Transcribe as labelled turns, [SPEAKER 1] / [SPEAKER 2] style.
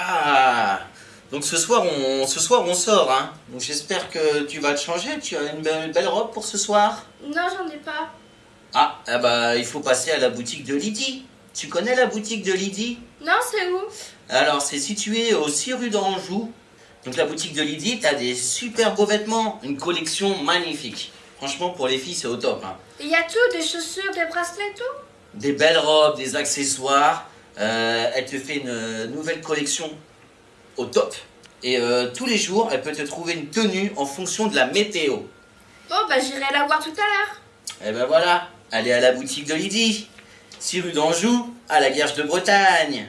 [SPEAKER 1] Ah Donc ce soir, on, ce soir, on sort, hein. Donc j'espère que tu vas te changer. Tu as une belle, belle robe pour ce soir?
[SPEAKER 2] Non, j'en ai pas.
[SPEAKER 1] Ah, ah bah, il faut passer à la boutique de Lydie. Tu connais la boutique de Lydie?
[SPEAKER 2] Non, c'est où?
[SPEAKER 1] Alors, c'est situé au 6 rue d'Anjou. Donc la boutique de Lydie, t'as des super beaux vêtements, une collection magnifique. Franchement, pour les filles, c'est au top. hein.
[SPEAKER 2] Il y a tout, des chaussures, des bracelets, tout?
[SPEAKER 1] Des belles robes, des accessoires. Euh, elle te fait une euh, nouvelle collection au top. Et euh, tous les jours, elle peut te trouver une tenue en fonction de la météo.
[SPEAKER 2] Bon, bah j'irai la voir tout à l'heure.
[SPEAKER 1] Et ben voilà, allez à la boutique de Lydie. 6 rue d'Anjou, à la Guerche de Bretagne.